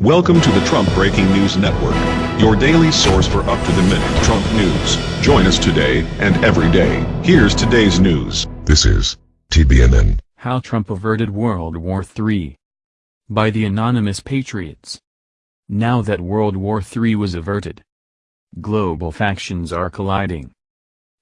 Welcome to the Trump Breaking News Network, your daily source for up-to-the-minute Trump news. Join us today and every day. Here's today's news. This is TBNN. How Trump Averted World War III by the Anonymous Patriots. Now that World War III was averted, global factions are colliding.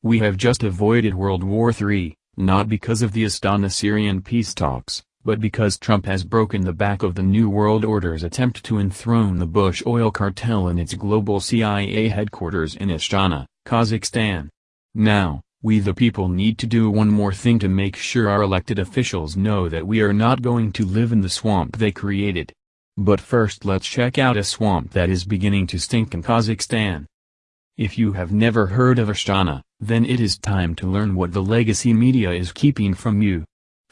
We have just avoided World War III, not because of the Astana Syrian peace talks, but because Trump has broken the back of the New World Order's attempt to enthrone the Bush oil cartel in its global CIA headquarters in Astana, Kazakhstan. Now, we the people need to do one more thing to make sure our elected officials know that we are not going to live in the swamp they created. But first let's check out a swamp that is beginning to stink in Kazakhstan. If you have never heard of Astana, then it is time to learn what the legacy media is keeping from you.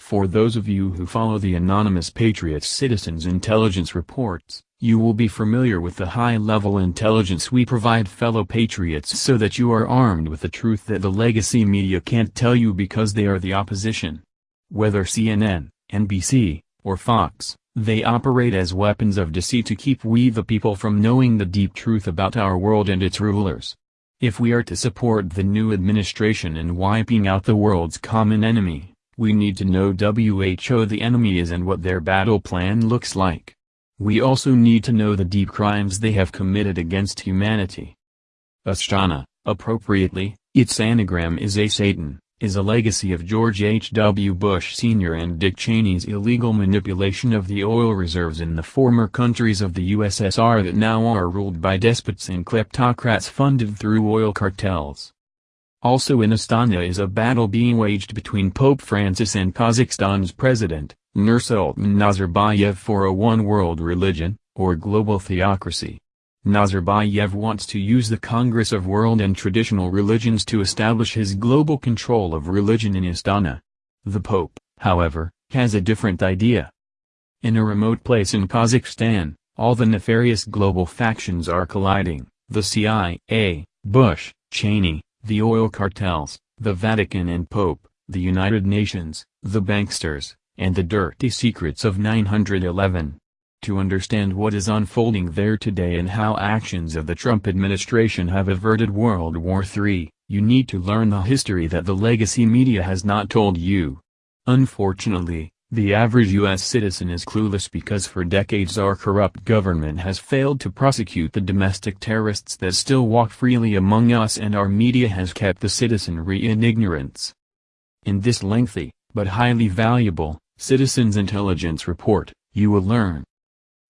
For those of you who follow the anonymous Patriots Citizens Intelligence Reports, you will be familiar with the high-level intelligence we provide fellow patriots so that you are armed with the truth that the legacy media can't tell you because they are the opposition. Whether CNN, NBC, or Fox, they operate as weapons of deceit to keep we the people from knowing the deep truth about our world and its rulers. If we are to support the new administration in wiping out the world's common enemy, we need to know WHO the enemy is and what their battle plan looks like. We also need to know the deep crimes they have committed against humanity. Astana, appropriately, its anagram is a Satan, is a legacy of George H. W. Bush Sr. and Dick Cheney's illegal manipulation of the oil reserves in the former countries of the USSR that now are ruled by despots and kleptocrats funded through oil cartels. Also in Astana is a battle being waged between Pope Francis and Kazakhstan's president, Nursultan Nazarbayev for a one-world religion, or global theocracy. Nazarbayev wants to use the Congress of World and Traditional Religions to establish his global control of religion in Astana. The Pope, however, has a different idea. In a remote place in Kazakhstan, all the nefarious global factions are colliding, the CIA, Bush, Cheney, the oil cartels, the Vatican and Pope, the United Nations, the banksters, and the dirty secrets of 911. To understand what is unfolding there today and how actions of the Trump administration have averted World War III, you need to learn the history that the legacy media has not told you. Unfortunately, the average U.S. citizen is clueless because for decades our corrupt government has failed to prosecute the domestic terrorists that still walk freely among us and our media has kept the citizenry in ignorance. In this lengthy, but highly valuable, Citizens Intelligence Report, you will learn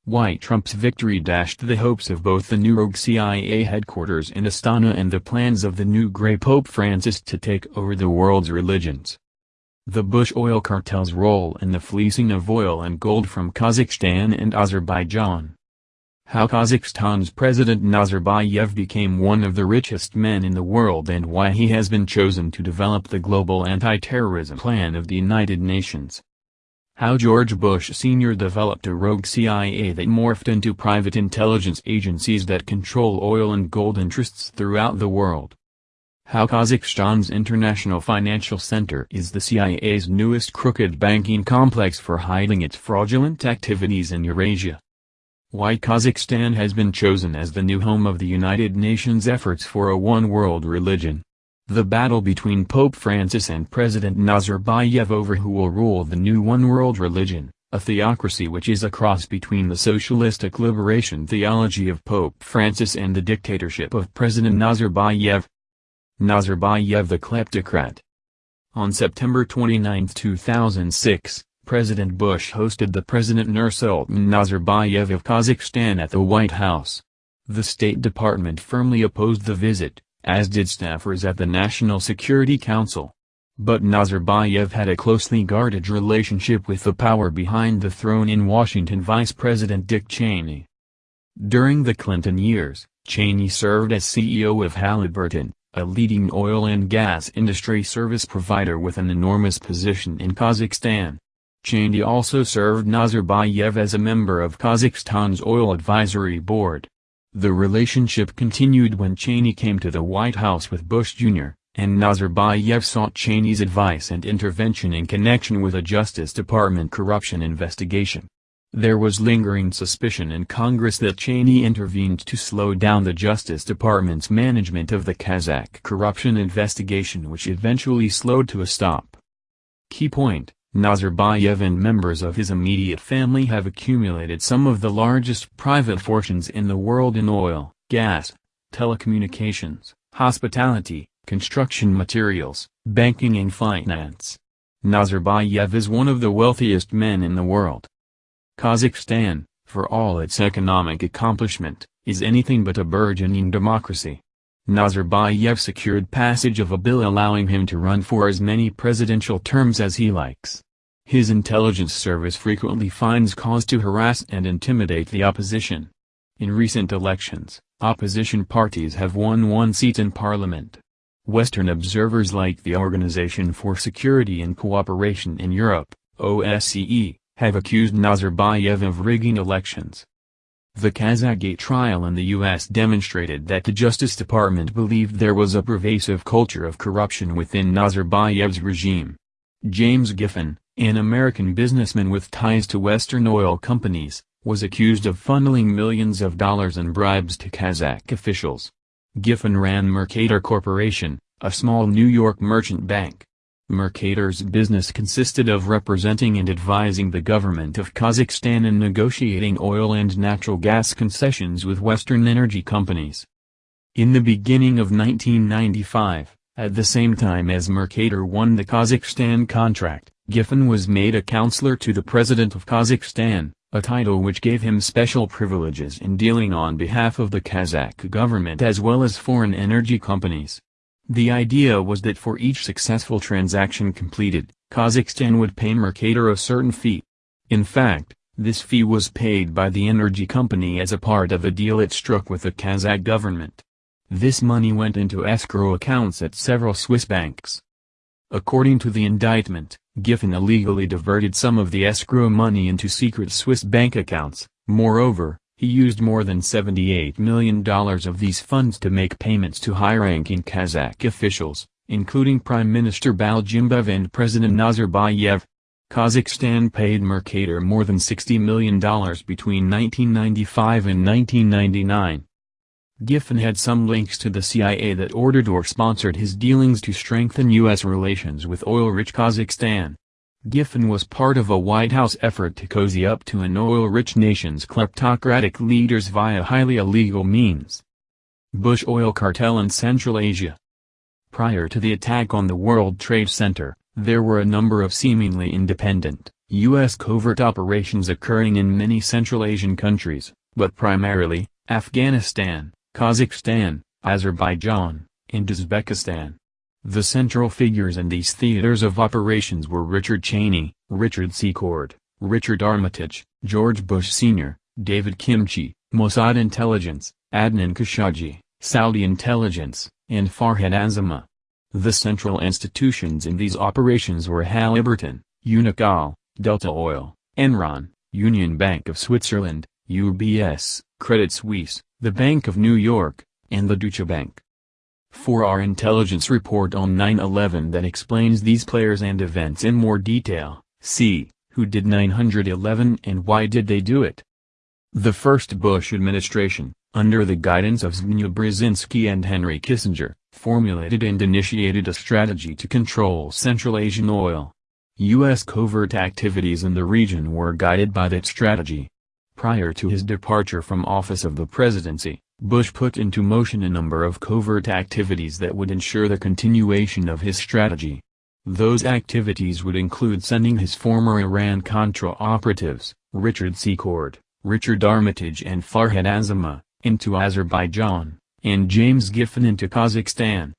why Trump's victory dashed the hopes of both the new rogue CIA headquarters in Astana and the plans of the new Grey Pope Francis to take over the world's religions. The Bush oil cartel's role in the fleecing of oil and gold from Kazakhstan and Azerbaijan. How Kazakhstan's President Nazarbayev became one of the richest men in the world and why he has been chosen to develop the global anti-terrorism plan of the United Nations. How George Bush Sr. developed a rogue CIA that morphed into private intelligence agencies that control oil and gold interests throughout the world. How Kazakhstan's International Financial Center is the CIA's newest crooked banking complex for hiding its fraudulent activities in Eurasia. Why Kazakhstan has been chosen as the new home of the United Nations efforts for a one-world religion. The battle between Pope Francis and President Nazarbayev over who will rule the new one-world religion, a theocracy which is a cross between the socialistic liberation theology of Pope Francis and the dictatorship of President Nazarbayev. Nazarbayev the kleptocrat. On September 29, 2006, President Bush hosted the President Nursultan Nazarbayev of Kazakhstan at the White House. The State Department firmly opposed the visit, as did staffers at the National Security Council. But Nazarbayev had a closely guarded relationship with the power behind the throne in Washington Vice President Dick Cheney. During the Clinton years, Cheney served as CEO of Halliburton, a leading oil and gas industry service provider with an enormous position in Kazakhstan. Cheney also served Nazarbayev as a member of Kazakhstan's Oil Advisory Board. The relationship continued when Cheney came to the White House with Bush Jr., and Nazarbayev sought Cheney's advice and intervention in connection with a Justice Department corruption investigation. There was lingering suspicion in Congress that Cheney intervened to slow down the Justice Department's management of the Kazakh corruption investigation which eventually slowed to a stop. Key point, Nazarbayev and members of his immediate family have accumulated some of the largest private fortunes in the world in oil, gas, telecommunications, hospitality, construction materials, banking and finance. Nazarbayev is one of the wealthiest men in the world. Kazakhstan, for all its economic accomplishment, is anything but a burgeoning democracy. Nazarbayev secured passage of a bill allowing him to run for as many presidential terms as he likes. His intelligence service frequently finds cause to harass and intimidate the opposition. In recent elections, opposition parties have won one seat in parliament. Western observers like the Organization for Security and Cooperation in Europe, OSCE, have accused Nazarbayev of rigging elections. The Kazakhgate trial in the U.S. demonstrated that the Justice Department believed there was a pervasive culture of corruption within Nazarbayev's regime. James Giffen, an American businessman with ties to Western oil companies, was accused of funneling millions of dollars in bribes to Kazakh officials. Giffen ran Mercator Corporation, a small New York merchant bank. Mercator's business consisted of representing and advising the government of Kazakhstan in negotiating oil and natural gas concessions with Western energy companies. In the beginning of 1995, at the same time as Mercator won the Kazakhstan contract, Giffen was made a counselor to the President of Kazakhstan, a title which gave him special privileges in dealing on behalf of the Kazakh government as well as foreign energy companies. The idea was that for each successful transaction completed, Kazakhstan would pay Mercator a certain fee. In fact, this fee was paid by the energy company as a part of a deal it struck with the Kazakh government. This money went into escrow accounts at several Swiss banks. According to the indictment, Giffen illegally diverted some of the escrow money into secret Swiss bank accounts, moreover, he used more than $78 million of these funds to make payments to high-ranking Kazakh officials, including Prime Minister Balgimbayev and President Nazarbayev. Kazakhstan paid Mercator more than $60 million between 1995 and 1999. Giffen had some links to the CIA that ordered or sponsored his dealings to strengthen U.S. relations with oil-rich Kazakhstan. Giffen was part of a White House effort to cozy up to an oil-rich nation's kleptocratic leaders via highly illegal means. Bush oil cartel in Central Asia Prior to the attack on the World Trade Center, there were a number of seemingly independent, U.S. covert operations occurring in many Central Asian countries, but primarily, Afghanistan, Kazakhstan, Azerbaijan, and Uzbekistan. The central figures in these theaters of operations were Richard Cheney, Richard Secord, Richard Armitage, George Bush Sr., David Kimche, Mossad Intelligence, Adnan Khashoggi, Saudi Intelligence, and Farhad Azima. The central institutions in these operations were Halliburton, Unocal, Delta Oil, Enron, Union Bank of Switzerland, UBS, Credit Suisse, the Bank of New York, and the Deutsche Bank for our intelligence report on 9-11 that explains these players and events in more detail, see, who did 911 and why did they do it? The first Bush administration, under the guidance of Zbigniew Brzezinski and Henry Kissinger, formulated and initiated a strategy to control Central Asian oil. U.S. covert activities in the region were guided by that strategy. Prior to his departure from office of the presidency, Bush put into motion a number of covert activities that would ensure the continuation of his strategy. Those activities would include sending his former Iran-Contra operatives, Richard Secord, Richard Armitage and Farhad Azima, into Azerbaijan, and James Giffen into Kazakhstan.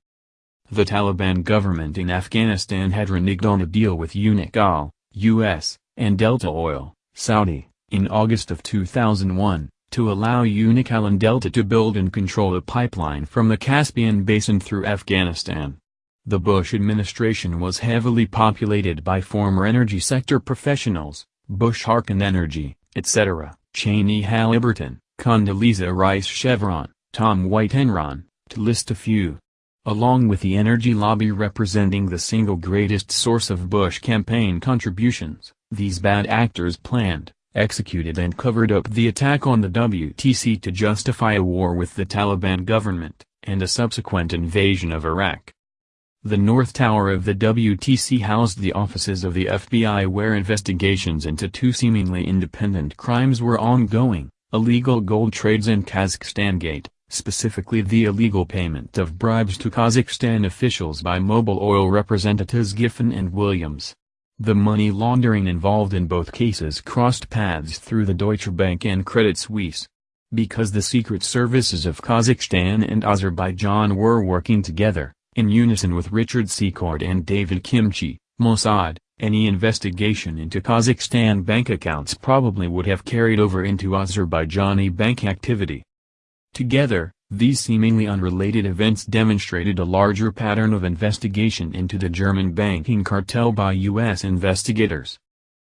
The Taliban government in Afghanistan had reneged on a deal with Unocal, U.S., and Delta Oil, Saudi, in August of 2001 to allow Unocal Delta to build and control a pipeline from the Caspian Basin through Afghanistan. The Bush administration was heavily populated by former energy sector professionals, Bush Harken Energy, etc., Cheney Halliburton, Condoleezza Rice Chevron, Tom White Enron, to list a few. Along with the energy lobby representing the single greatest source of Bush campaign contributions, these bad actors planned, executed and covered up the attack on the WTC to justify a war with the Taliban government, and a subsequent invasion of Iraq. The North Tower of the WTC housed the offices of the FBI where investigations into two seemingly independent crimes were ongoing, illegal gold trades and Kazakhstan Gate, specifically the illegal payment of bribes to Kazakhstan officials by Mobil Oil representatives Giffen and Williams. The money laundering involved in both cases crossed paths through the Deutsche Bank and Credit Suisse. Because the secret services of Kazakhstan and Azerbaijan were working together, in unison with Richard Secord and David Kimche, Mossad, any investigation into Kazakhstan bank accounts probably would have carried over into Azerbaijani bank activity. Together, these seemingly unrelated events demonstrated a larger pattern of investigation into the German banking cartel by U.S. investigators.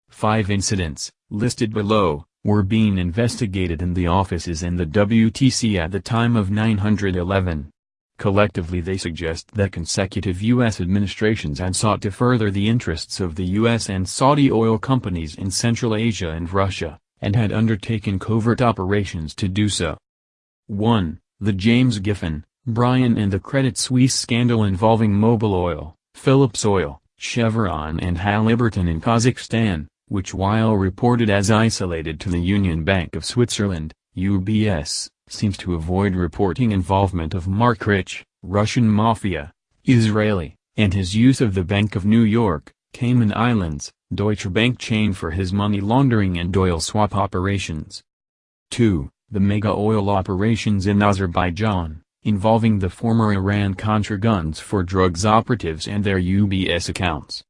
Five incidents, listed below, were being investigated in the offices and the WTC at the time of 911. Collectively they suggest that consecutive U.S. administrations had sought to further the interests of the U.S. and Saudi oil companies in Central Asia and Russia, and had undertaken covert operations to do so. 1. The James Giffen, Bryan and the Credit Suisse scandal involving Mobil Oil, Phillips Oil, Chevron and Halliburton in Kazakhstan, which while reported as isolated to the Union Bank of Switzerland, UBS, seems to avoid reporting involvement of Marc Rich, Russian mafia, Israeli, and his use of the Bank of New York, Cayman Islands, Deutsche Bank chain for his money laundering and oil swap operations. 2 the mega oil operations in Azerbaijan, involving the former Iran-Contra guns for drugs operatives and their UBS accounts.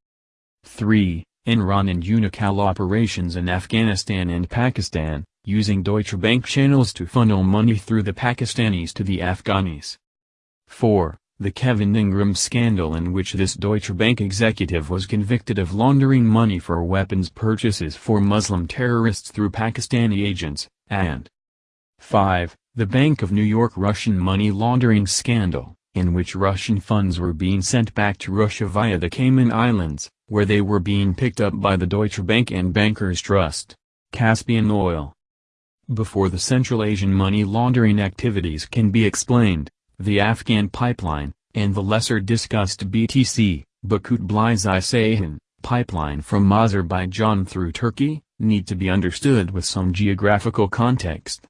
3. Enron and Unocal operations in Afghanistan and Pakistan, using Deutsche Bank channels to funnel money through the Pakistanis to the Afghanis. 4. The Kevin Ingram scandal in which this Deutsche Bank executive was convicted of laundering money for weapons purchases for Muslim terrorists through Pakistani agents, and 5. The Bank of New York Russian money laundering scandal, in which Russian funds were being sent back to Russia via the Cayman Islands, where they were being picked up by the Deutsche Bank and Bankers Trust. Caspian Oil Before the Central Asian money laundering activities can be explained, the Afghan pipeline, and the lesser discussed BTC, Baku-Tbilisi-Ceyhan, pipeline from Azerbaijan through Turkey, need to be understood with some geographical context.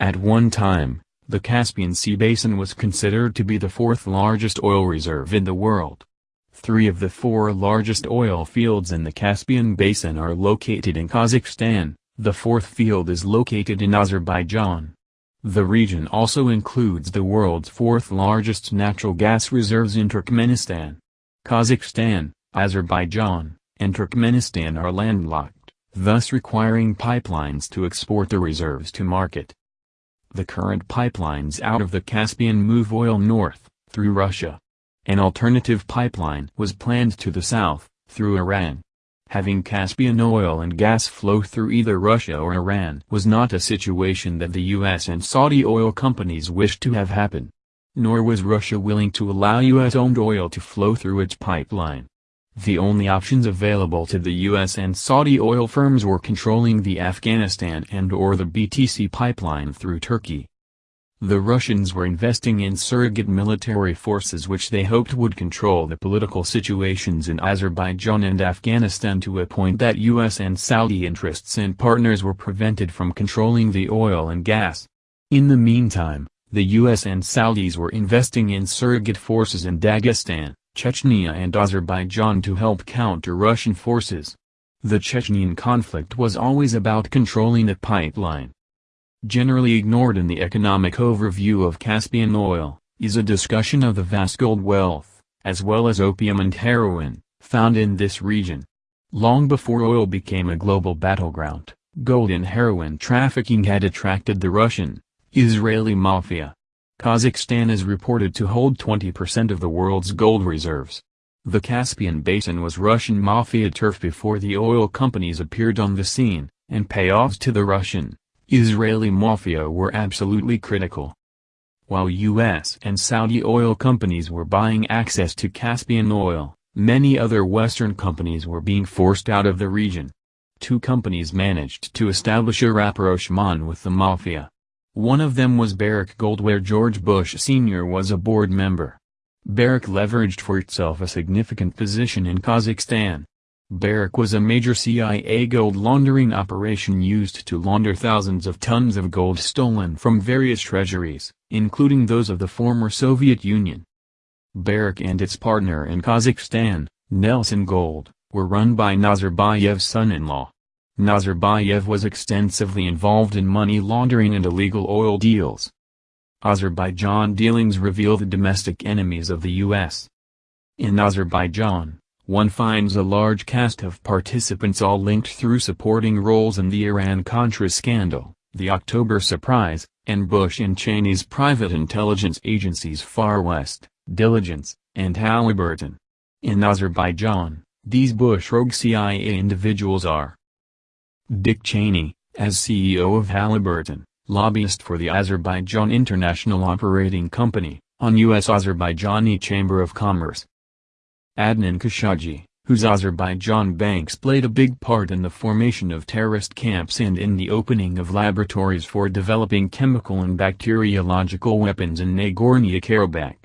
At one time, the Caspian Sea Basin was considered to be the fourth largest oil reserve in the world. Three of the four largest oil fields in the Caspian Basin are located in Kazakhstan, the fourth field is located in Azerbaijan. The region also includes the world's fourth largest natural gas reserves in Turkmenistan. Kazakhstan, Azerbaijan, and Turkmenistan are landlocked, thus requiring pipelines to export the reserves to market. The current pipelines out of the Caspian move oil north, through Russia. An alternative pipeline was planned to the south, through Iran. Having Caspian oil and gas flow through either Russia or Iran was not a situation that the U.S. and Saudi oil companies wished to have happen. Nor was Russia willing to allow U.S.-owned oil to flow through its pipeline. The only options available to the U.S. and Saudi oil firms were controlling the Afghanistan and or the BTC pipeline through Turkey. The Russians were investing in surrogate military forces which they hoped would control the political situations in Azerbaijan and Afghanistan to a point that U.S. and Saudi interests and partners were prevented from controlling the oil and gas. In the meantime, the U.S. and Saudis were investing in surrogate forces in Dagestan, Chechnya and Azerbaijan to help counter Russian forces. The Chechnyan conflict was always about controlling a pipeline. Generally ignored in the economic overview of Caspian oil, is a discussion of the vast gold wealth, as well as opium and heroin, found in this region. Long before oil became a global battleground, gold and heroin trafficking had attracted the Russian, Israeli mafia. Kazakhstan is reported to hold 20% of the world's gold reserves. The Caspian Basin was Russian mafia turf before the oil companies appeared on the scene, and payoffs to the Russian, Israeli mafia were absolutely critical. While U.S. and Saudi oil companies were buying access to Caspian oil, many other Western companies were being forced out of the region. two companies managed to establish a rapprochement with the mafia. One of them was Barrick Gold where George Bush Sr. was a board member. Barrick leveraged for itself a significant position in Kazakhstan. Barrick was a major CIA gold laundering operation used to launder thousands of tons of gold stolen from various treasuries, including those of the former Soviet Union. Barrick and its partner in Kazakhstan, Nelson Gold, were run by Nazarbayev's son-in-law. Nazarbayev was extensively involved in money laundering and illegal oil deals. Azerbaijan dealings reveal the domestic enemies of the U.S. In Azerbaijan, one finds a large cast of participants all linked through supporting roles in the Iran-Contra scandal, the October surprise, and Bush and Cheney's private intelligence agencies Far West, Diligence, and Halliburton. In Azerbaijan, these Bush rogue CIA individuals are Dick Cheney, as CEO of Halliburton, lobbyist for the Azerbaijan International Operating Company, on U.S. Azerbaijani Chamber of Commerce. Adnan Khashoggi, whose Azerbaijan banks played a big part in the formation of terrorist camps and in the opening of laboratories for developing chemical and bacteriological weapons in Nagorno-Karabakh.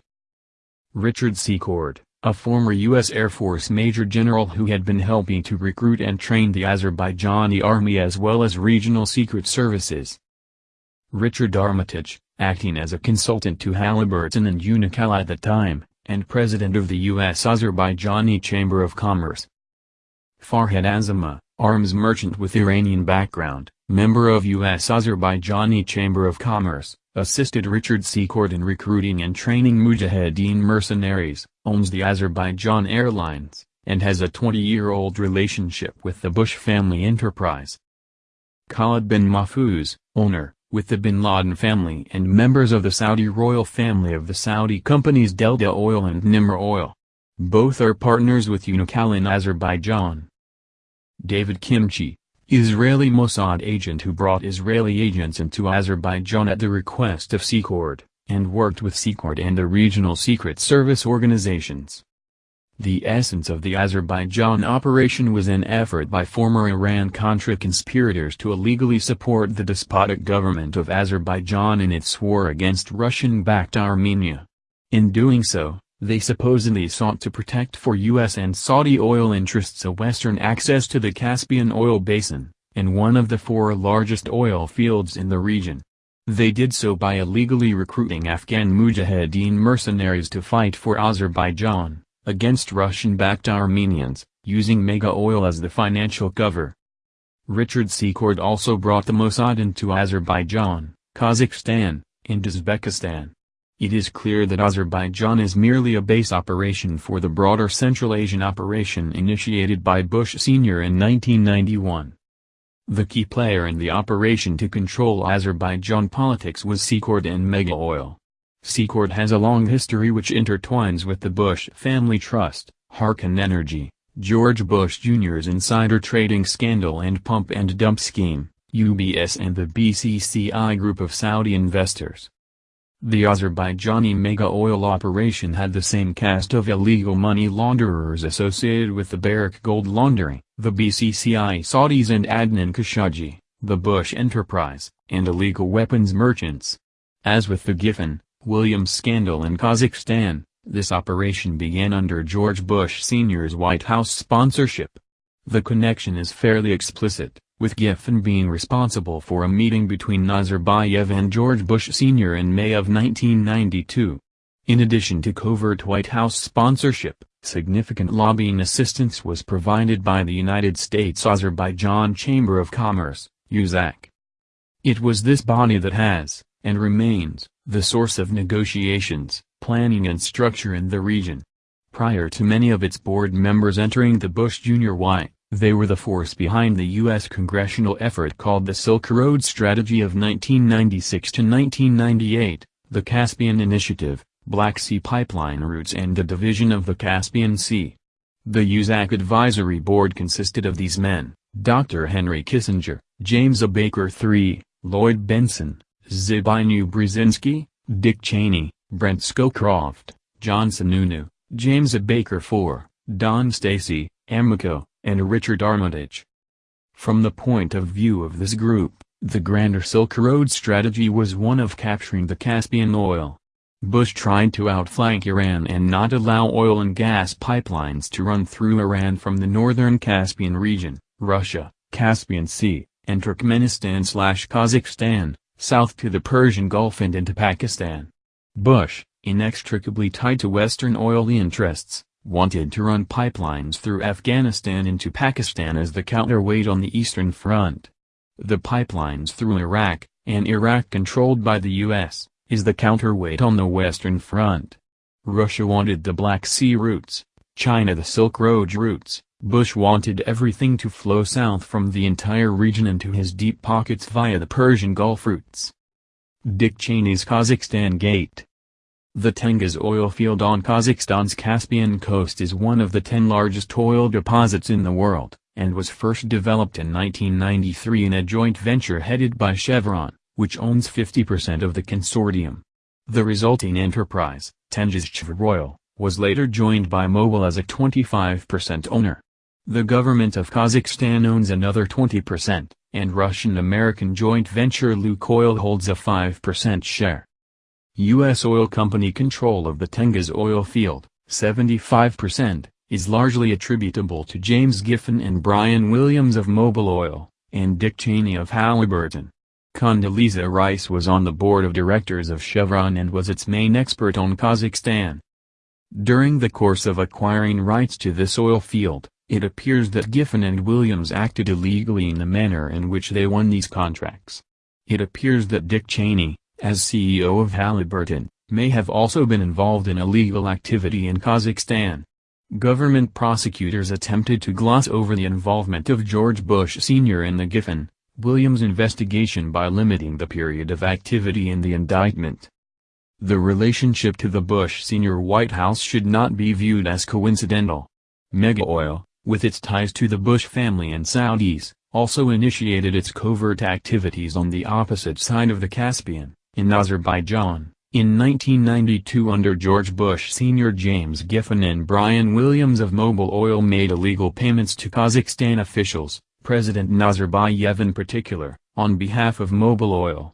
Richard Secord, a former U.S. Air Force Major General who had been helping to recruit and train the Azerbaijani army as well as regional secret services. Richard Armitage, acting as a consultant to Halliburton and Unocal at the time, and president of the U.S. Azerbaijani Chamber of Commerce. Farhad Azima, arms merchant with Iranian background, member of U.S. Azerbaijani Chamber of Commerce, assisted Richard Secord in recruiting and training Mujahideen mercenaries, owns the Azerbaijan Airlines, and has a 20-year-old relationship with the Bush family enterprise. Khalid bin Mahfouz, owner, with the bin Laden family and members of the Saudi royal family of the Saudi companies Delta Oil and Nimr Oil. Both are partners with Unocal in Azerbaijan. David Kimche, Israeli Mossad agent who brought Israeli agents into Azerbaijan at the request of Secord, and worked with Secord and the regional secret service organizations. The essence of the Azerbaijan operation was an effort by former Iran-Contra conspirators to illegally support the despotic government of Azerbaijan in its war against Russian-backed Armenia. In doing so, they supposedly sought to protect for U.S. and Saudi oil interests a western access to the Caspian oil basin, and one of the four largest oil fields in the region. They did so by illegally recruiting Afghan mujahideen mercenaries to fight for Azerbaijan against Russian-backed Armenians, using Mega Oil as the financial cover. Richard Secord also brought the Mossad into Azerbaijan, Kazakhstan, and Uzbekistan. It is clear that Azerbaijan is merely a base operation for the broader Central Asian operation initiated by Bush Sr. in 1991. The key player in the operation to control Azerbaijan politics was Secord and Mega Oil. Secord has a long history which intertwines with the Bush family trust, Harken Energy, George Bush Jr.'s insider trading scandal and pump and dump scheme, UBS and the BCCI group of Saudi investors. The Azerbaijani mega oil operation had the same cast of illegal money launderers associated with the Barrick gold laundering, the BCCI Saudis and Adnan Khashoggi, the Bush enterprise, and illegal weapons merchants. As with the Giffen, Williams scandal in Kazakhstan, this operation began under George Bush Sr.'s White House sponsorship. The connection is fairly explicit, with Giffen being responsible for a meeting between Nazarbayev and George Bush Sr. in May of 1992. In addition to covert White House sponsorship, significant lobbying assistance was provided by the United States Azerbaijan Chamber of Commerce, USAC. It was this body that has, and remains, the source of negotiations, planning and structure in the region. Prior to many of its board members entering the Bush Jr. Y, they were the force behind the U.S. congressional effort called the Silk Road Strategy of 1996 to 1998, the Caspian Initiative, Black Sea Pipeline routes and the division of the Caspian Sea. The USAC Advisory Board consisted of these men, Dr. Henry Kissinger, James A. Baker III, Lloyd Bentsen, Zbigniew Brzezinski, Dick Cheney, Brent Scowcroft, John Sununu, James A. Baker IV, Don Stacy, Amico, and Richard Armitage. From the point of view of this group, the grander Silk Road strategy was one of capturing the Caspian oil. Bush tried to outflank Iran and not allow oil and gas pipelines to run through Iran from the northern Caspian region, Russia, Caspian Sea, and Turkmenistan-Kazakhstan, south to the Persian Gulf and into Pakistan. Bush, inextricably tied to Western oil interests, wanted to run pipelines through Afghanistan into Pakistan as the counterweight on the Eastern Front. The pipelines through Iraq, and Iraq controlled by the U.S., is the counterweight on the Western Front. Russia wanted the Black Sea routes, China the Silk Road routes, Bush wanted everything to flow south from the entire region into his deep pockets via the Persian Gulf routes. Dick Cheney's Kazakhstan Gate The Tengiz oil field on Kazakhstan's Caspian coast is one of the ten largest oil deposits in the world, and was first developed in 1993 in a joint venture headed by Chevron which owns 50% of the consortium. The resulting enterprise, Tengizchevroil, was later joined by Mobil as a 25% owner. The government of Kazakhstan owns another 20%, and Russian-American joint venture Lukoil holds a 5% share. U.S. oil company control of the Tengiz oil field, 75%, is largely attributable to James Giffen and Brian Williams of Mobil Oil, and Dick Cheney of Halliburton. Condoleezza Rice was on the board of directors of Chevron and was its main expert on Kazakhstan. During the course of acquiring rights to this oil field, it appears that Giffen and Williams acted illegally in the manner in which they won these contracts. It appears that Dick Cheney, as CEO of Halliburton, may have also been involved in illegal activity in Kazakhstan. Government prosecutors attempted to gloss over the involvement of George Bush Sr. in the Giffen, Williams' investigation by limiting the period of activity in the indictment. The relationship to the Bush senior White House should not be viewed as coincidental. Mega Oil, with its ties to the Bush family and Saudis, also initiated its covert activities on the opposite side of the Caspian, in Azerbaijan. In 1992 under George Bush Sr. James Giffen and Brian Williams of Mobil Oil made illegal payments to Kazakhstan officials, President Nazarbayev in particular, on behalf of Mobil Oil.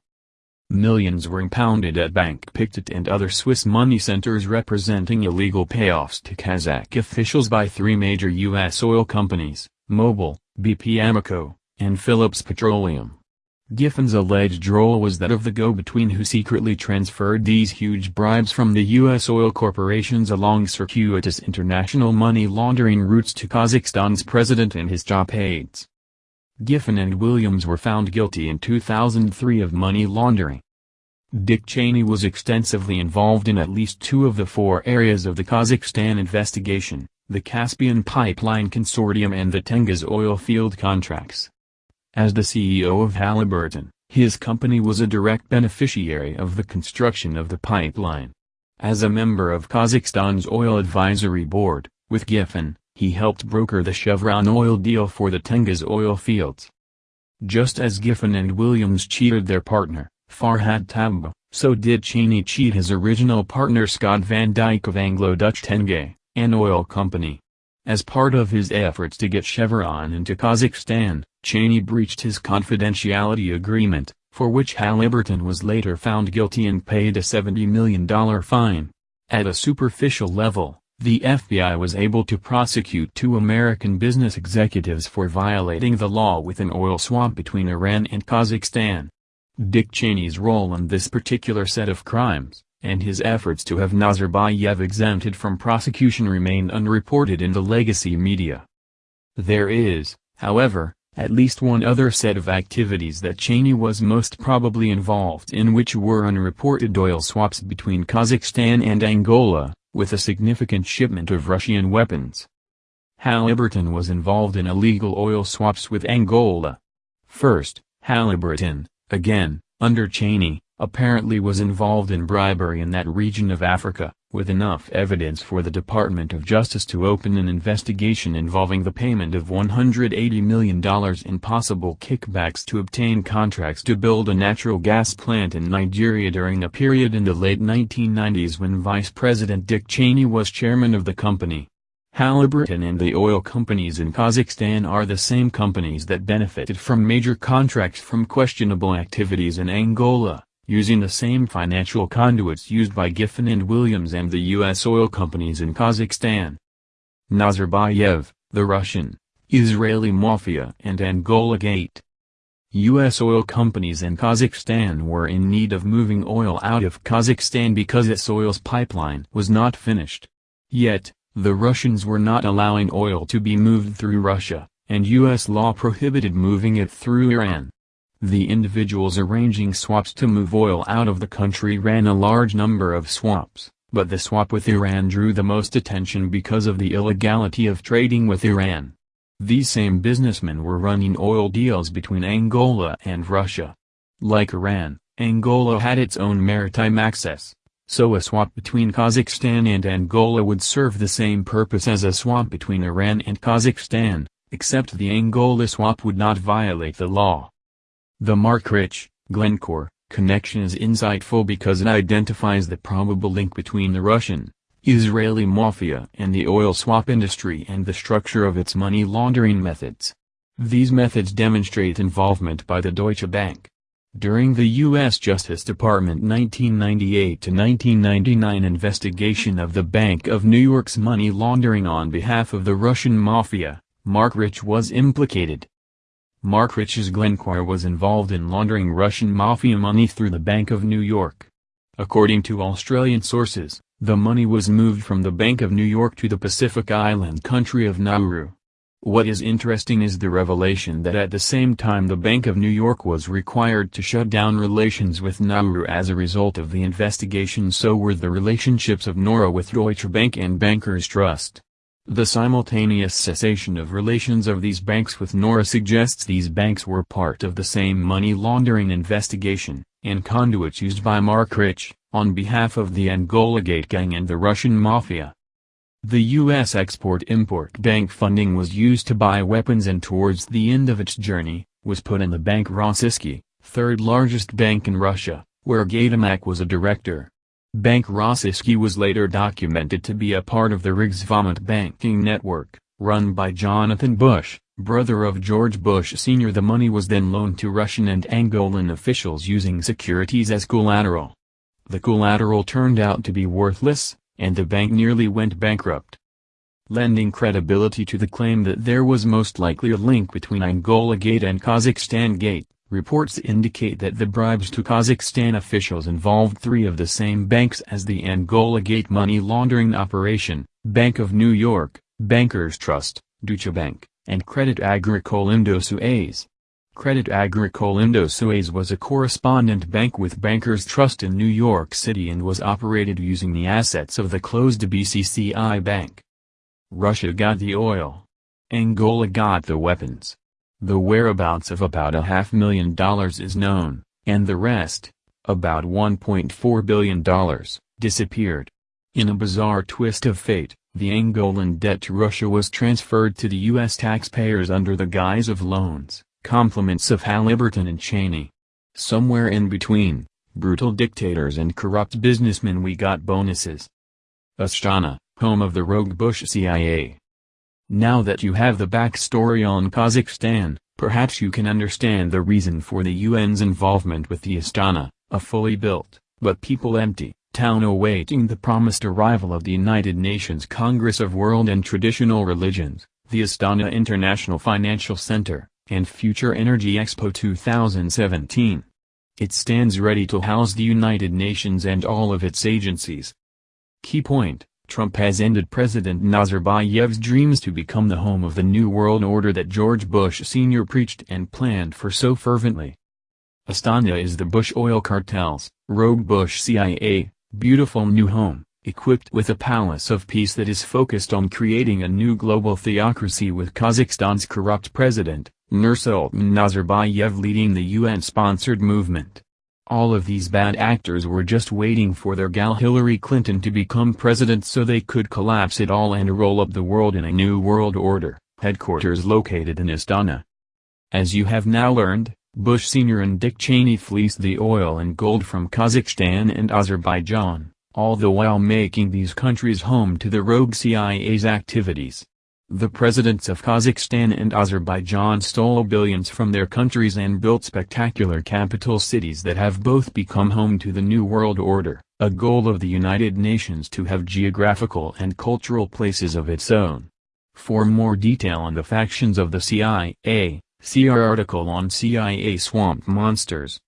Millions were impounded at Bank Pictet and other Swiss money centers representing illegal payoffs to Kazakh officials by three major U.S. oil companies, Mobil, BP Amoco, and Phillips Petroleum. Giffen's alleged role was that of the go-between who secretly transferred these huge bribes from the U.S. oil corporations along circuitous international money laundering routes to Kazakhstan's president and his top aides. Giffen and Williams were found guilty in 2003 of money laundering. Dick Cheney was extensively involved in at least two of the four areas of the Kazakhstan investigation, the Caspian Pipeline Consortium and the Tengiz oil field contracts. As the CEO of Halliburton, his company was a direct beneficiary of the construction of the pipeline. As a member of Kazakhstan's Oil Advisory Board, with Giffen, he helped broker the Chevron oil deal for the Tengiz oil fields. Just as Giffen and Williams cheated their partner, Farhad Tabba, so did Cheney cheat his original partner Scott Van Dyke of Anglo-Dutch Tenge, an oil company. As part of his efforts to get Chevron into Kazakhstan, Cheney breached his confidentiality agreement, for which Halliburton was later found guilty and paid a $70 million fine. At a superficial level, the FBI was able to prosecute two American business executives for violating the law with an oil swap between Iran and Kazakhstan. Dick Cheney's role in this particular set of crimes, and his efforts to have Nazarbayev exempted from prosecution remain unreported in the legacy media. There is, however, at least one other set of activities that Cheney was most probably involved in which were unreported oil swaps between Kazakhstan and Angola, with a significant shipment of Russian weapons. Halliburton was involved in illegal oil swaps with Angola. First, Halliburton, again, under Cheney, apparently was involved in bribery in that region of Africa, with enough evidence for the Department of Justice to open an investigation involving the payment of $180 million in possible kickbacks to obtain contracts to build a natural gas plant in Nigeria during a period in the late 1990s when Vice President Dick Cheney was chairman of the company. Halliburton and the oil companies in Kazakhstan are the same companies that benefited from major contracts from questionable activities in Angola, using the same financial conduits used by Giffen and Williams and the U.S. oil companies in Kazakhstan. Nazarbayev, the Russian, Israeli Mafia and Angola Gate. U.S. oil companies in Kazakhstan were in need of moving oil out of Kazakhstan because its oil's pipeline was not finished. Yet, the Russians were not allowing oil to be moved through Russia, and U.S. law prohibited moving it through Iran. The individuals arranging swaps to move oil out of the country ran a large number of swaps, but the swap with Iran drew the most attention because of the illegality of trading with Iran. These same businessmen were running oil deals between Angola and Russia. Like Iran, Angola had its own maritime access, so a swap between Kazakhstan and Angola would serve the same purpose as a swap between Iran and Kazakhstan, except the Angola swap would not violate the law. The Marc Rich, Glencore, connection is insightful because it identifies the probable link between the Russian, Israeli mafia and the oil swap industry and the structure of its money laundering methods. These methods demonstrate involvement by the Deutsche Bank, during the U.S. Justice Department 1998-1999 investigation of the Bank of New York's money laundering on behalf of the Russian mafia, Marc Rich was implicated. Marc Rich's Glencore was involved in laundering Russian mafia money through the Bank of New York. According to Australian sources, the money was moved from the Bank of New York to the Pacific island country of Nauru. What is interesting is the revelation that at the same time the Bank of New York was required to shut down relations with Nauru as a result of the investigation so were the relationships of Nauru with Deutsche Bank and Bankers Trust. The simultaneous cessation of relations of these banks with Nauru suggests these banks were part of the same money laundering investigation, and conduits used by Marc Rich, on behalf of the Angola Gate Gang and the Russian Mafia. The U.S. Export-Import Bank funding was used to buy weapons and towards the end of its journey, was put in the Bank Rossisky, third largest bank in Russia, where Gaydamak was a director. Bank Rossisky was later documented to be a part of the Riggs Valmet banking network, run by Jonathan Bush, brother of George Bush Sr. The money was then loaned to Russian and Angolan officials using securities as collateral. The collateral turned out to be worthless, and the bank nearly went bankrupt. Lending credibility to the claim that there was most likely a link between Angola Gate and Kazakhstan Gate, reports indicate that the bribes to Kazakhstan officials involved three of the same banks as the Angola Gate money laundering operation, Bank of New York, Bankers Trust, Deutsche Bank, and Credit Agricole Indo-Suez. Credit Agricole Indo-Suez was a correspondent bank with Bankers Trust in New York City and was operated using the assets of the closed BCCI Bank. Russia got the oil. Angola got the weapons. The whereabouts of about a half million dollars is known, and the rest, about $1.4 billion, disappeared. In a bizarre twist of fate, the Angolan debt to Russia was transferred to the U.S. taxpayers under the guise of loans compliments of Halliburton and Cheney. Somewhere in between, brutal dictators and corrupt businessmen we got bonuses. Astana, home of the rogue Bush CIA. Now that you have the backstory on Kazakhstan, perhaps you can understand the reason for the UN's involvement with the Astana, a fully built, but people empty, town awaiting the promised arrival of the United Nations Congress of World and Traditional Religions, the Astana International Financial Center and Future Energy Expo 2017. It stands ready to house the United Nations and all of its agencies. Key point, Trump has ended President Nazarbayev's dreams to become the home of the New World Order that George Bush Sr. preached and planned for so fervently. Astana is the Bush oil cartel's, rogue Bush CIA, beautiful new home, equipped with a palace of peace that is focused on creating a new global theocracy with Kazakhstan's corrupt president, Nursultan Nazarbayev leading the UN-sponsored movement. All of these bad actors were just waiting for their gal Hillary Clinton to become president so they could collapse it all and roll up the world in a new world order, headquarters located in Astana. As you have now learned, Bush Sr. and Dick Cheney fleeced the oil and gold from Kazakhstan and Azerbaijan, all the while making these countries home to the rogue CIA's activities. The presidents of Kazakhstan and Azerbaijan stole billions from their countries and built spectacular capital cities that have both become home to the New World Order, a goal of the United Nations to have geographical and cultural places of its own. For more detail on the factions of the CIA, see our article on CIA Swamp Monsters.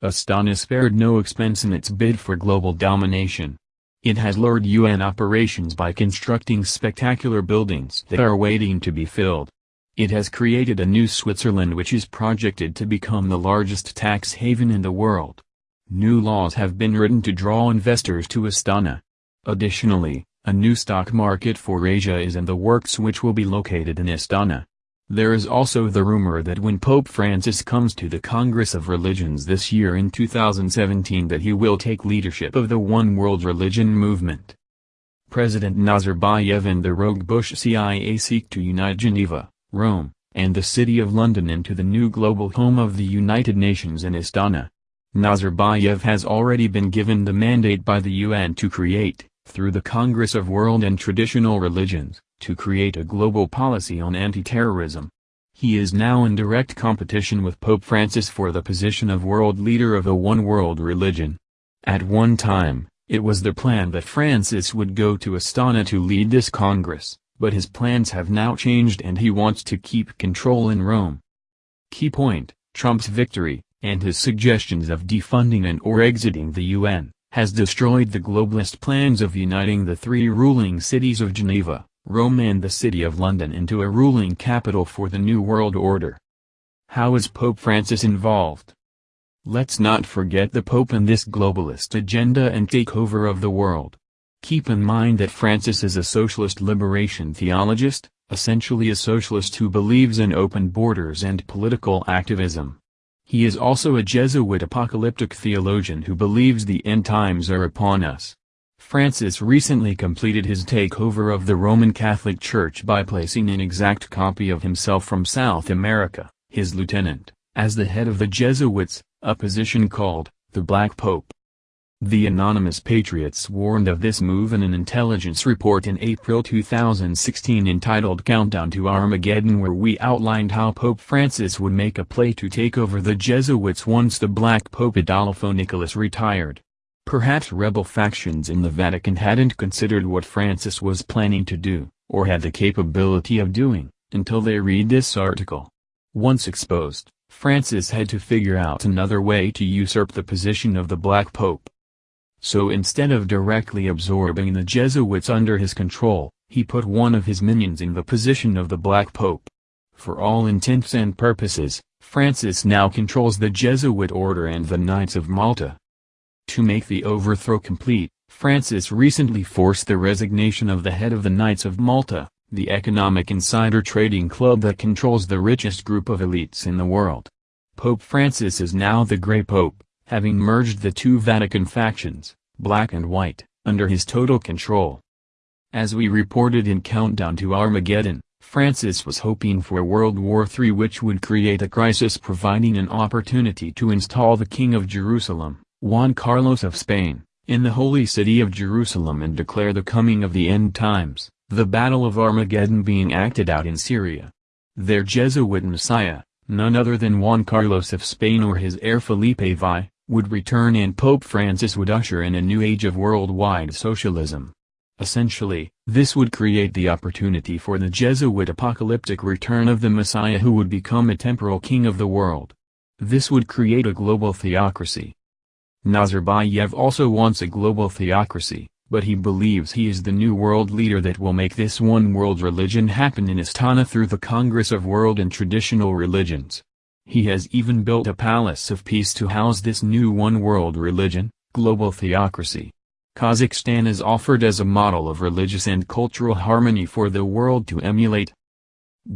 Astana spared no expense in its bid for global domination. It has lured UN operations by constructing spectacular buildings that are waiting to be filled. It has created a new Switzerland which is projected to become the largest tax haven in the world. New laws have been written to draw investors to Astana. Additionally, a new stock market for Asia is in the works which will be located in Astana. There is also the rumor that when Pope Francis comes to the Congress of Religions this year in 2017 that he will take leadership of the One World Religion movement. President Nazarbayev and the rogue Bush CIA seek to unite Geneva, Rome, and the City of London into the new global home of the United Nations in Astana. Nazarbayev has already been given the mandate by the UN to create, through the Congress of World and Traditional Religions, to create a global policy on anti-terrorism. He is now in direct competition with Pope Francis for the position of world leader of a one-world religion. At one time, it was the plan that Francis would go to Astana to lead this Congress, but his plans have now changed and he wants to keep control in Rome. Key point, Trump's victory, and his suggestions of defunding and or exiting the UN, has destroyed the globalist plans of uniting the three ruling cities of Geneva, Rome and the City of London into a ruling capital for the New World Order. How is Pope Francis involved? Let's not forget the Pope in this globalist agenda and takeover of the world. Keep in mind that Francis is a socialist liberation theologist, essentially a socialist who believes in open borders and political activism. He is also a Jesuit apocalyptic theologian who believes the end times are upon us. Francis recently completed his takeover of the Roman Catholic Church by placing an exact copy of himself from South America, his lieutenant, as the head of the Jesuits, a position called, the Black Pope. The Anonymous Patriots warned of this move in an intelligence report in April 2016 entitled Countdown to Armageddon where we outlined how Pope Francis would make a play to take over the Jesuits once the Black Pope Adolfo Nicolás retired. Perhaps rebel factions in the Vatican hadn't considered what Francis was planning to do, or had the capability of doing, until they read this article. Once exposed, Francis had to figure out another way to usurp the position of the Black Pope. So instead of directly absorbing the Jesuits under his control, he put one of his minions in the position of the Black Pope. For all intents and purposes, Francis now controls the Jesuit order and the Knights of Malta. To make the overthrow complete, Francis recently forced the resignation of the head of the Knights of Malta, the economic insider trading club that controls the richest group of elites in the world. Pope Francis is now the Grey Pope, having merged the two Vatican factions, black and white, under his total control. As we reported in Countdown to Armageddon, Francis was hoping for World War III which would create a crisis providing an opportunity to install the King of Jerusalem, Juan Carlos of Spain, in the holy city of Jerusalem and declare the coming of the end times, the Battle of Armageddon being acted out in Syria. Their Jesuit messiah, none other than Juan Carlos of Spain or his heir Felipe VI, would return and Pope Francis would usher in a new age of worldwide socialism. Essentially, this would create the opportunity for the Jesuit apocalyptic return of the Messiah who would become a temporal king of the world. This would create a global theocracy, Nazarbayev also wants a global theocracy, but he believes he is the new world leader that will make this one world religion happen in Astana through the Congress of World and Traditional Religions. He has even built a palace of peace to house this new one world religion, global theocracy. Kazakhstan is offered as a model of religious and cultural harmony for the world to emulate.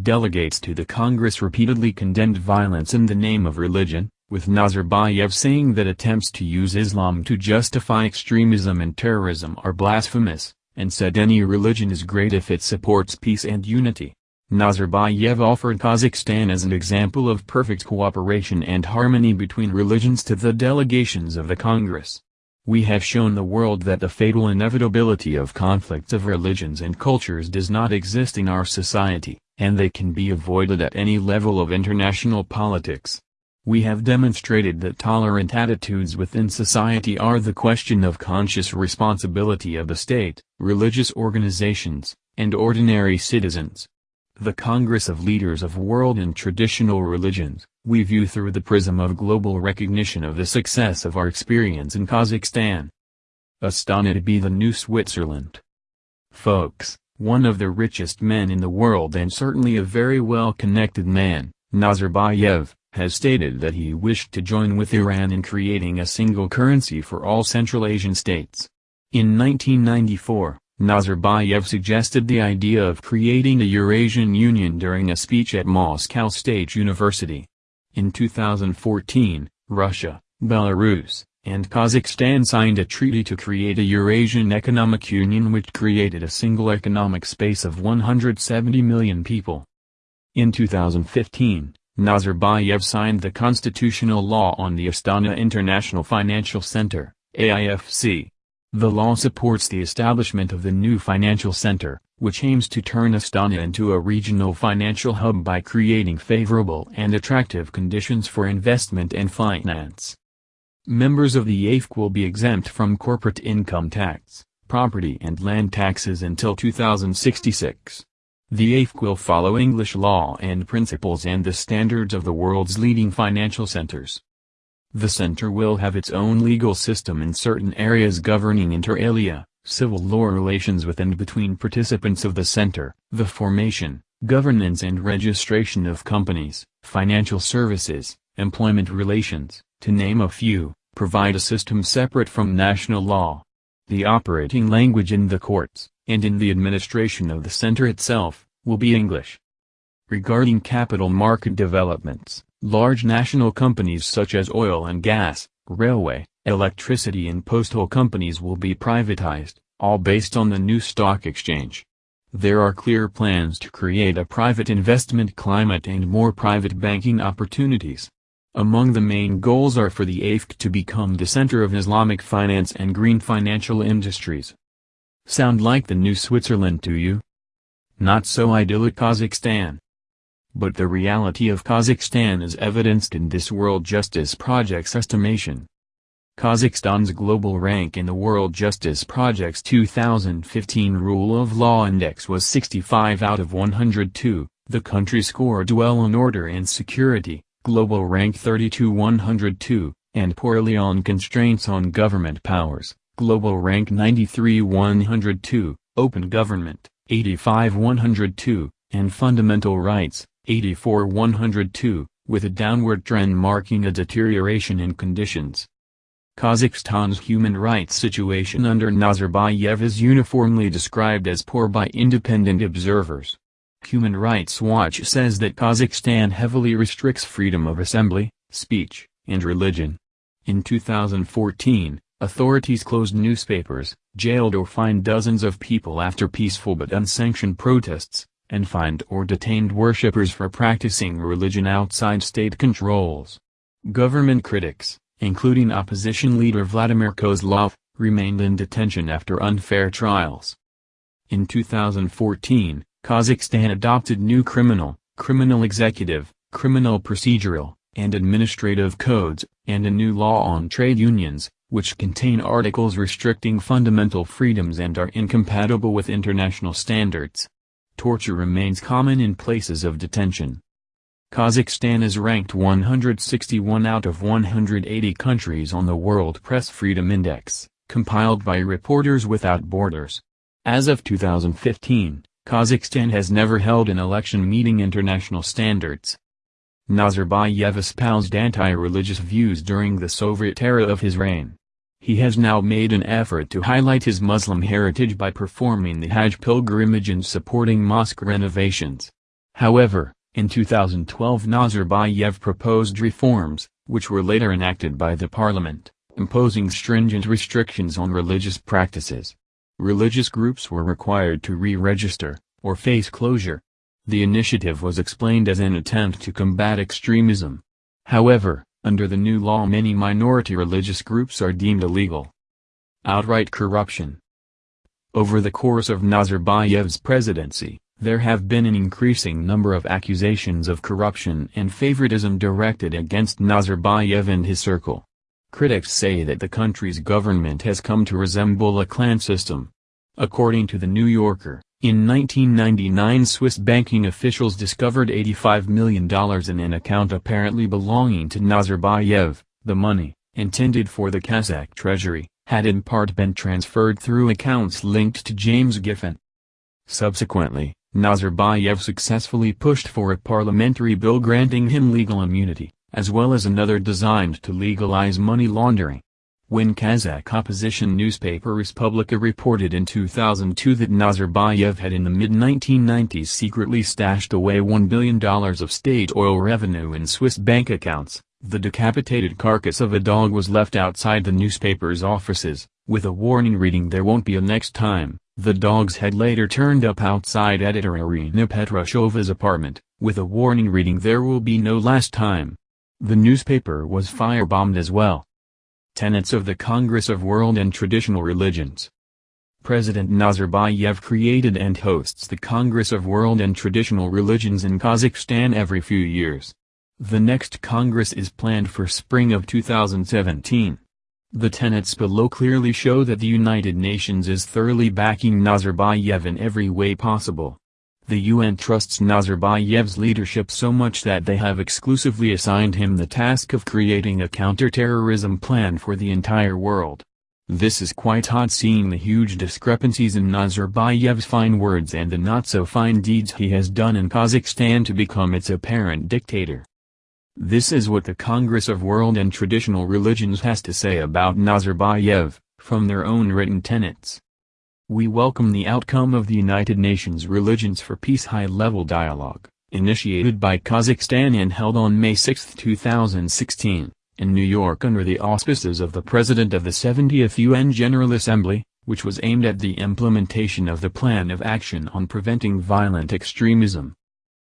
Delegates to the Congress repeatedly condemned violence in the name of religion, with Nazarbayev saying that attempts to use Islam to justify extremism and terrorism are blasphemous, and said any religion is great if it supports peace and unity. Nazarbayev offered Kazakhstan as an example of perfect cooperation and harmony between religions to the delegations of the Congress. We have shown the world that the fatal inevitability of conflicts of religions and cultures does not exist in our society, and they can be avoided at any level of international politics. We have demonstrated that tolerant attitudes within society are the question of conscious responsibility of the state, religious organizations, and ordinary citizens. The Congress of Leaders of World and Traditional Religions, we view through the prism of global recognition of the success of our experience in Kazakhstan. Astana be the new Switzerland. Folks, one of the richest men in the world and certainly a very well-connected man, Nazarbayev, has stated that he wished to join with Iran in creating a single currency for all Central Asian states. In 1994, Nazarbayev suggested the idea of creating a Eurasian Union during a speech at Moscow State University. In 2014, Russia, Belarus, and Kazakhstan signed a treaty to create a Eurasian Economic Union which created a single economic space of 170 million people. In 2015, Nazarbayev signed the constitutional law on the Astana International Financial Center, AIFC. The law supports the establishment of the new financial center, which aims to turn Astana into a regional financial hub by creating favorable and attractive conditions for investment and finance. Members of the AIFC will be exempt from corporate income tax, property and land taxes until 2066. The AIFC will follow English law and principles and the standards of the world's leading financial centers. The center will have its own legal system in certain areas governing inter alia, civil law relations with and between participants of the center, the formation, governance and registration of companies, financial services, employment relations, to name a few, provide a system separate from national law. The operating language in the courts, and in the administration of the center itself, will be English. Regarding capital market developments, large national companies such as oil and gas, railway, electricity and postal companies will be privatized, all based on the new stock exchange. There are clear plans to create a private investment climate and more private banking opportunities. Among the main goals are for the AIFC to become the center of Islamic finance and green financial industries. Sound like the new Switzerland to you? Not so idyllic Kazakhstan. But the reality of Kazakhstan is evidenced in this World Justice Project's estimation. Kazakhstan's global rank in the World Justice Project's 2015 Rule of Law Index was 65 out of 102, the country scored well on order and security, global rank 32 102, and poorly on constraints on government powers, Global rank 93 102, Open Government, 85 102, and Fundamental Rights, 84 102, with a downward trend marking a deterioration in conditions. Kazakhstan's human rights situation under Nazarbayev is uniformly described as poor by independent observers. Human Rights Watch says that Kazakhstan heavily restricts freedom of assembly, speech, and religion. In 2014, Authorities closed newspapers, jailed or fined dozens of people after peaceful but unsanctioned protests, and fined or detained worshippers for practicing religion outside state controls. Government critics, including opposition leader Vladimir Kozlov, remained in detention after unfair trials. In 2014, Kazakhstan adopted new criminal, criminal executive, criminal procedural, and administrative codes, and a new law on trade unions, which contain articles restricting fundamental freedoms and are incompatible with international standards. Torture remains common in places of detention. Kazakhstan is ranked 161 out of 180 countries on the World Press Freedom Index, compiled by Reporters Without Borders. As of 2015, Kazakhstan has never held an election meeting international standards. Nazarbayev espoused anti-religious views during the Soviet era of his reign. He has now made an effort to highlight his Muslim heritage by performing the Hajj pilgrimage and supporting mosque renovations. However, in 2012 Nazarbayev proposed reforms, which were later enacted by the parliament, imposing stringent restrictions on religious practices. Religious groups were required to re-register, or face closure, the initiative was explained as an attempt to combat extremism. However, under the new law many minority religious groups are deemed illegal. outright corruption. Over the course of Nazarbayev's presidency, there have been an increasing number of accusations of corruption and favoritism directed against Nazarbayev and his circle. Critics say that the country's government has come to resemble a clan system. According to The New Yorker, in 1999 Swiss banking officials discovered $85 million in an account apparently belonging to Nazarbayev. The money, intended for the Kazakh treasury, had in part been transferred through accounts linked to James Giffen. Subsequently, Nazarbayev successfully pushed for a parliamentary bill granting him legal immunity, as well as another designed to legalize money laundering. When Kazakh opposition newspaper Respublika reported in 2002 that Nazarbayev had in the mid-1990s secretly stashed away $1 billion of state oil revenue in Swiss bank accounts, the decapitated carcass of a dog was left outside the newspaper's offices, with a warning reading there won't be a next time. The dog's head later turned up outside editor Irina Petrushova's apartment, with a warning reading there will be no last time. The newspaper was firebombed as well. Tenets of the Congress of World and Traditional Religions President Nazarbayev created and hosts the Congress of World and Traditional Religions in Kazakhstan every few years. The next Congress is planned for spring of 2017. The tenets below clearly show that the United Nations is thoroughly backing Nazarbayev in every way possible. The UN trusts Nazarbayev's leadership so much that they have exclusively assigned him the task of creating a counterterrorism plan for the entire world. This is quite odd seeing the huge discrepancies in Nazarbayev's fine words and the not-so-fine deeds he has done in Kazakhstan to become its apparent dictator. This is what the Congress of World and Traditional Religions has to say about Nazarbayev, from their own written tenets. We welcome the outcome of the United Nations Religions for Peace High-Level Dialogue, initiated by Kazakhstan and held on May 6, 2016, in New York under the auspices of the President of the 70th UN General Assembly, which was aimed at the implementation of the Plan of Action on Preventing Violent Extremism.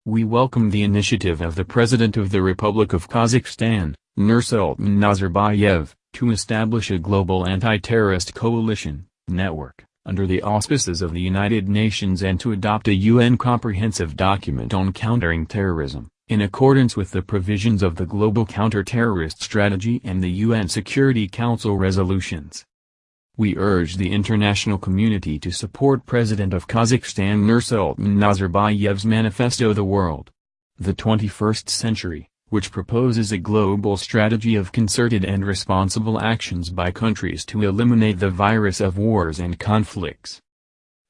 We welcome the initiative of the President of the Republic of Kazakhstan, Nursultan Nazarbayev, to establish a global anti-terrorist coalition, network, under the auspices of the United Nations and to adopt a UN comprehensive document on countering terrorism, in accordance with the provisions of the Global Counter-Terrorist Strategy and the UN Security Council resolutions. We urge the international community to support President of Kazakhstan Nursultan Nazarbayev's Manifesto The World. The 21st Century, which proposes a global strategy of concerted and responsible actions by countries to eliminate the virus of wars and conflicts.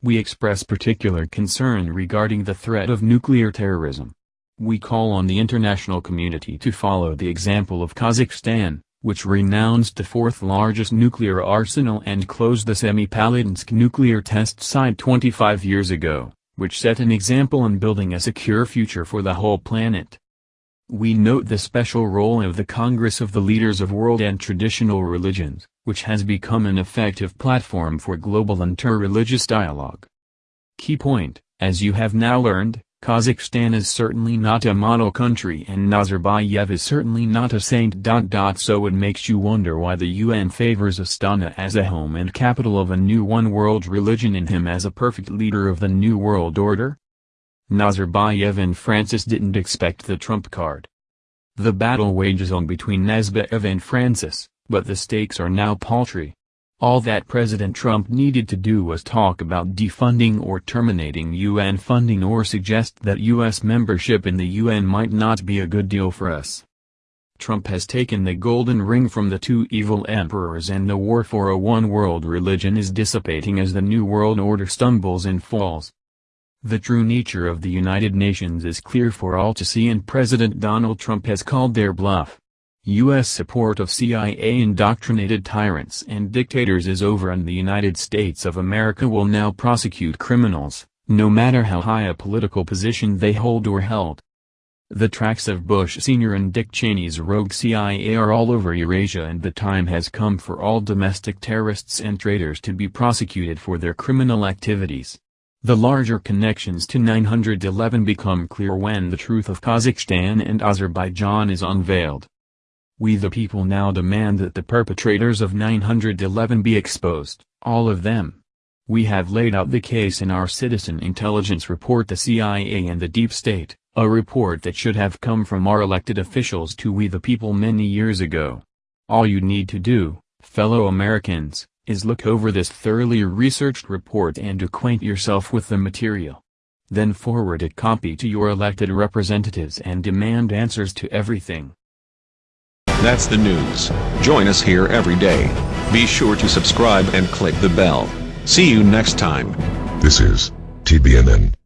We express particular concern regarding the threat of nuclear terrorism. We call on the international community to follow the example of Kazakhstan, which renounced the fourth largest nuclear arsenal and closed the Semipalatinsk nuclear test site 25 years ago, which set an example in building a secure future for the whole planet. We note the special role of the Congress of the Leaders of World and Traditional Religions, which has become an effective platform for global interreligious dialogue. Key point, as you have now learned, Kazakhstan is certainly not a model country and Nazarbayev is certainly not a saint. So it makes you wonder why the UN favors Astana as a home and capital of a new one-world religion and him as a perfect leader of the new world order? Nazarbayev and Francis didn't expect the trump card. The battle wages on between Nazarbayev and Francis, but the stakes are now paltry. All that President Trump needed to do was talk about defunding or terminating UN funding or suggest that U.S. membership in the UN might not be a good deal for us. Trump has taken the golden ring from the two evil emperors and the war for a one-world religion is dissipating as the New World Order stumbles and falls. The true nature of the United Nations is clear for all to see and President Donald Trump has called their bluff. U.S. support of CIA-indoctrinated tyrants and dictators is over and the United States of America will now prosecute criminals, no matter how high a political position they hold or held. The tracks of Bush Sr. and Dick Cheney's rogue CIA are all over Eurasia and the time has come for all domestic terrorists and traitors to be prosecuted for their criminal activities. The larger connections to 911 become clear when the truth of Kazakhstan and Azerbaijan is unveiled. We the people now demand that the perpetrators of 911 be exposed, all of them. We have laid out the case in our Citizen Intelligence Report the CIA and the Deep State, a report that should have come from our elected officials to we the people many years ago. All you need to do, fellow Americans, is look over this thoroughly researched report and acquaint yourself with the material. Then forward a copy to your elected representatives and demand answers to everything. That's the news. Join us here every day. Be sure to subscribe and click the bell. See you next time. This is TBNN.